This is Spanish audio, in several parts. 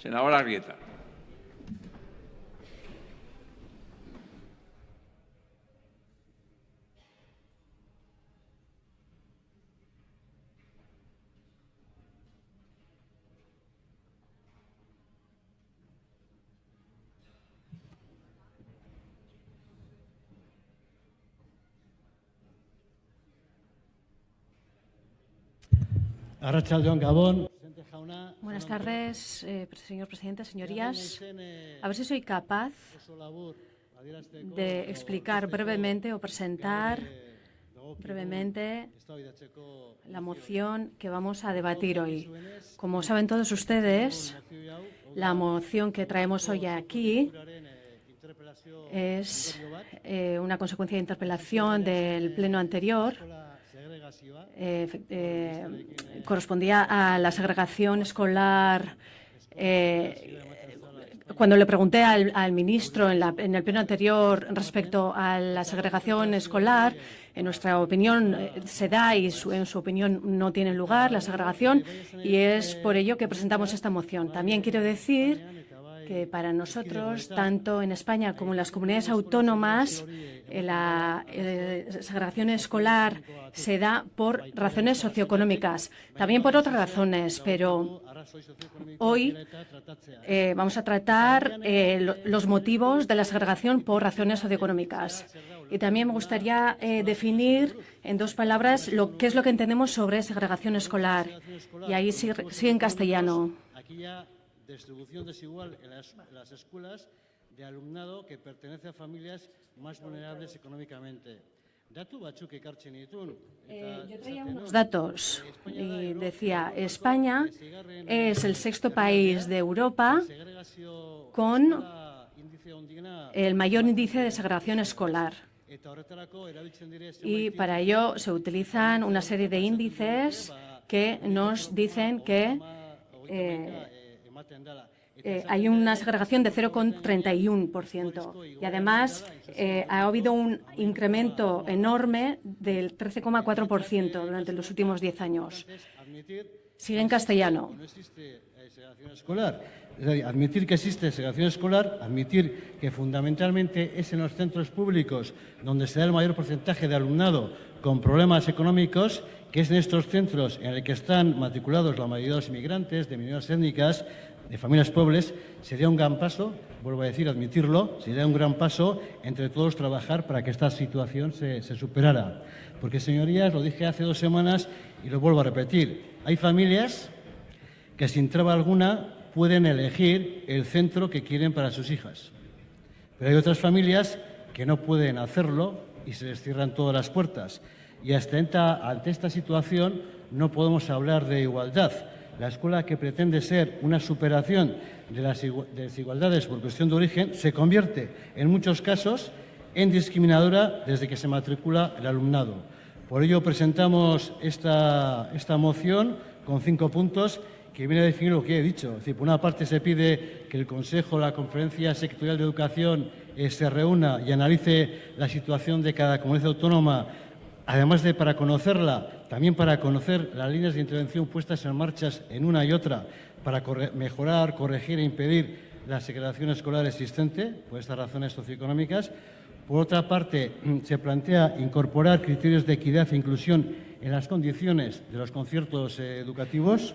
Senadora Argueta. Arrachaldeón Gabón. Buenas tardes, eh, señor presidente, señorías. A ver si soy capaz de explicar brevemente o presentar brevemente la moción que vamos a debatir hoy. Como saben todos ustedes, la moción que traemos hoy aquí es eh, una consecuencia de interpelación del pleno anterior eh, eh, correspondía a la segregación escolar. Eh, cuando le pregunté al, ministro en, el pleno anterior respecto a la segregación escolar, en nuestra opinión se da y en su opinión no tiene lugar la segregación y es por ello que presentamos esta moción. También quiero decir que para nosotros, tanto en España como en las comunidades autónomas, eh, la eh, segregación escolar se da por razones socioeconómicas, también por otras razones, pero hoy eh, vamos a tratar los motivos de la segregación por razones socioeconómicas. Y también me gustaría definir en dos palabras lo, qué es lo que entendemos sobre segregación escolar. Y ahí sí, sí en castellano distribución desigual en las, escuelas de alumnado que pertenece a familias más vulnerables económicamente. Eh, yo traía unos datos y decía, España es el sexto país de Europa con el mayor índice de segregación escolar. Y para ello se utilizan una serie de índices que nos dicen que eh, eh, hay una segregación de 0,31% y además eh, ha habido un incremento enorme del 13,4% durante los últimos 10 años. Sigue en castellano. Escolar. admitir que existe segregación escolar, admitir que fundamentalmente es en los centros públicos donde se da el mayor porcentaje de alumnado con problemas económicos, que es en estos centros en el que están matriculados la mayoría de los inmigrantes, de minorías étnicas, de familias pobres, sería un gran paso, vuelvo a decir, admitirlo, sería un gran paso entre todos trabajar para que esta situación se, superara. Porque, señorías, lo dije hace dos semanas y lo vuelvo a repetir, hay familias que sin traba alguna pueden elegir el centro que quieren para sus hijas. Pero hay otras familias que no pueden hacerlo y se les cierran todas las puertas. Y ante esta situación no podemos hablar de igualdad la escuela que pretende ser una superación de las desigualdades por cuestión de origen se convierte en muchos casos en discriminadora desde que se matricula el alumnado. Por ello presentamos esta, esta moción con cinco puntos que viene a definir lo que he dicho. por una parte se pide que el Consejo, la Conferencia Sectorial de Educación eh, se reúna y analice la situación de cada comunidad autónoma además de para conocerla, también para conocer las líneas de intervención puestas en marcha en una y otra para mejorar, corregir e impedir la segregación escolar existente por estas razones socioeconómicas. Por otra parte, se plantea incorporar criterios de equidad e inclusión en las condiciones de los conciertos eh, educativos.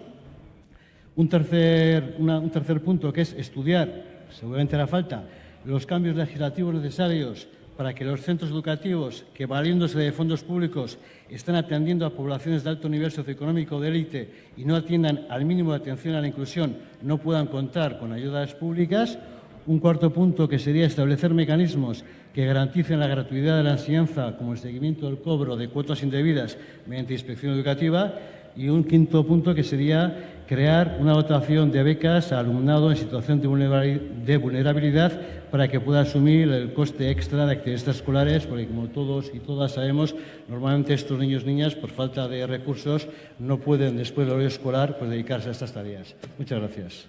Un tercer, un tercer punto que es estudiar, seguramente hará falta, los cambios legislativos necesarios para que los centros educativos que, valiéndose de fondos públicos, están atendiendo a poblaciones de alto nivel socioeconómico de élite y no atiendan al mínimo de atención a la inclusión, no puedan contar con ayudas públicas. Un cuarto punto que sería establecer mecanismos que garanticen la gratuidad de la enseñanza, como el seguimiento del cobro de cuotas indebidas mediante inspección educativa. Y un quinto punto que sería crear una dotación de becas a alumnado en situación de vulnerabilidad para que pueda asumir el coste extra de actividades escolares, porque como todos y todas sabemos, normalmente estos niños y niñas, por falta de recursos, no pueden después del horario escolar pues, dedicarse a estas tareas. Muchas gracias.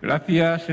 Gracias.